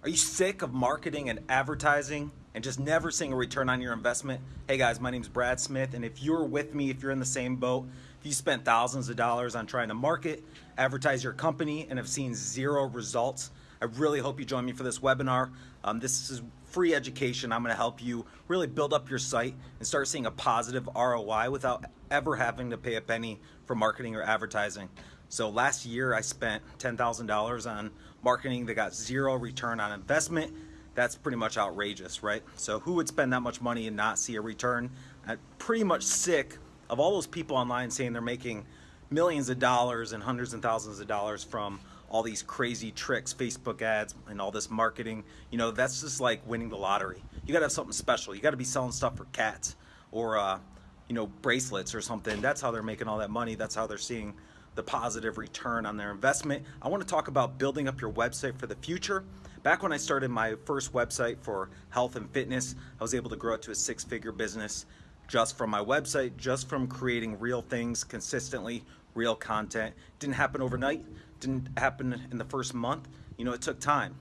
Are you sick of marketing and advertising and just never seeing a return on your investment? Hey guys, my name is Brad Smith, and if you're with me, if you're in the same boat, if you spent thousands of dollars on trying to market, advertise your company, and have seen zero results, I really hope you join me for this webinar. Um, this is free education. I'm going to help you really build up your site and start seeing a positive ROI without ever having to pay a penny for marketing or advertising. So last year I spent $10,000 on marketing that got zero return on investment. That's pretty much outrageous, right? So who would spend that much money and not see a return? I'm pretty much sick of all those people online saying they're making millions of dollars and hundreds and thousands of dollars from all these crazy tricks, Facebook ads, and all this marketing. You know, that's just like winning the lottery. You got to have something special. You got to be selling stuff for cats or, uh, you know, bracelets or something. That's how they're making all that money. That's how they're seeing the positive return on their investment. I want to talk about building up your website for the future. Back when I started my first website for health and fitness, I was able to grow it to a six figure business just from my website, just from creating real things consistently, real content. Didn't happen overnight, didn't happen in the first month. You know, it took time.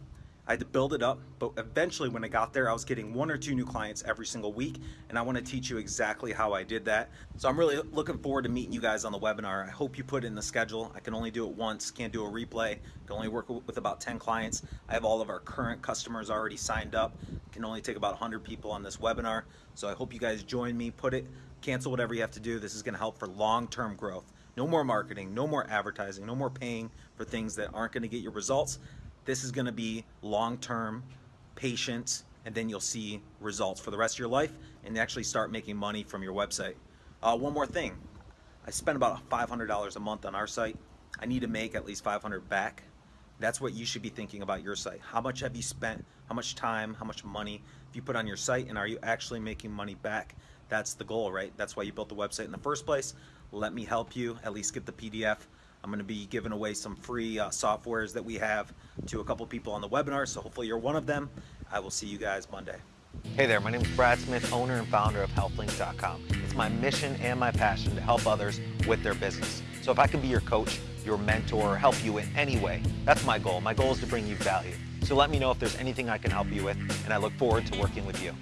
I had to build it up, but eventually when I got there, I was getting one or two new clients every single week, and I want to teach you exactly how I did that. So I'm really looking forward to meeting you guys on the webinar. I hope you put it in the schedule. I can only do it once, can't do a replay. can only work with about 10 clients. I have all of our current customers already signed up. can only take about 100 people on this webinar. So I hope you guys join me, put it, cancel whatever you have to do. This is going to help for long-term growth. No more marketing, no more advertising, no more paying for things that aren't going to get your results. This is going to be long-term, patient, and then you'll see results for the rest of your life and actually start making money from your website. Uh, one more thing. I spend about $500 a month on our site. I need to make at least 500 back. That's what you should be thinking about your site. How much have you spent? How much time? How much money have you put on your site? And are you actually making money back? That's the goal, right? That's why you built the website in the first place. Let me help you, at least get the PDF. I'm going to be giving away some free uh, softwares that we have to a couple people on the webinar, so hopefully you're one of them. I will see you guys Monday. Hey there, my name is Brad Smith, owner and founder of HealthLink.com. It's my mission and my passion to help others with their business. So if I can be your coach, your mentor, or help you in any way, that's my goal. My goal is to bring you value. So let me know if there's anything I can help you with, and I look forward to working with you.